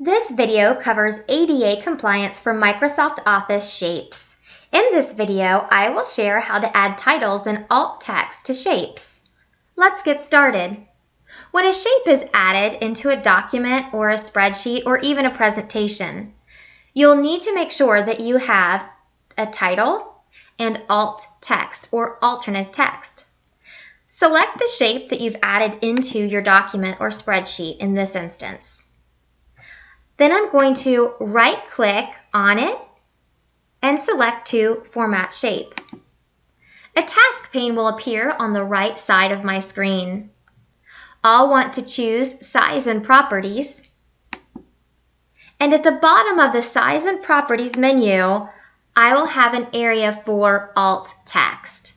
This video covers ADA compliance for Microsoft Office shapes. In this video, I will share how to add titles and alt text to shapes. Let's get started. When a shape is added into a document or a spreadsheet or even a presentation, you'll need to make sure that you have a title and alt text or alternate text. Select the shape that you've added into your document or spreadsheet in this instance. Then I'm going to right click on it and select to Format Shape. A task pane will appear on the right side of my screen. I'll want to choose Size and Properties. And at the bottom of the Size and Properties menu, I will have an area for Alt Text.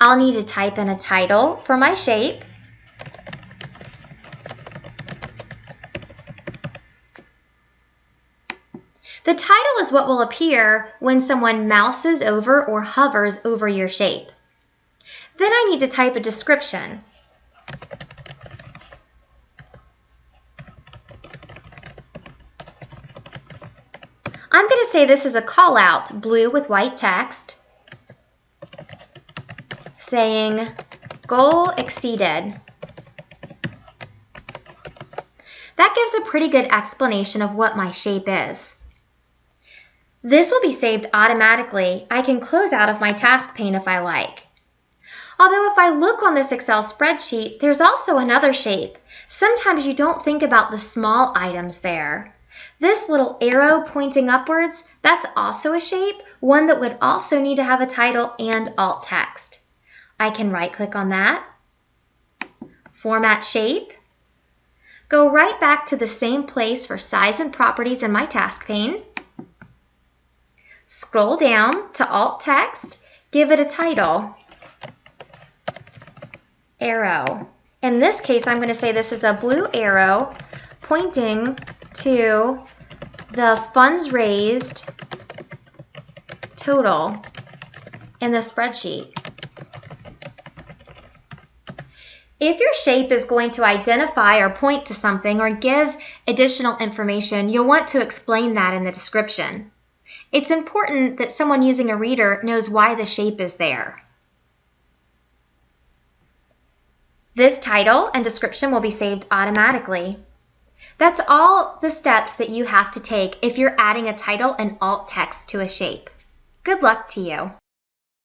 I'll need to type in a title for my shape The title is what will appear when someone mouses over or hovers over your shape. Then I need to type a description. I'm going to say this is a call out, blue with white text, saying goal exceeded. That gives a pretty good explanation of what my shape is. This will be saved automatically. I can close out of my task pane if I like. Although if I look on this Excel spreadsheet, there's also another shape. Sometimes you don't think about the small items there. This little arrow pointing upwards, that's also a shape, one that would also need to have a title and alt text. I can right click on that, format shape, go right back to the same place for size and properties in my task pane, Scroll down to alt text, give it a title, arrow. In this case, I'm going to say this is a blue arrow pointing to the funds raised total in the spreadsheet. If your shape is going to identify or point to something or give additional information, you'll want to explain that in the description. It's important that someone using a reader knows why the shape is there. This title and description will be saved automatically. That's all the steps that you have to take if you're adding a title and alt text to a shape. Good luck to you.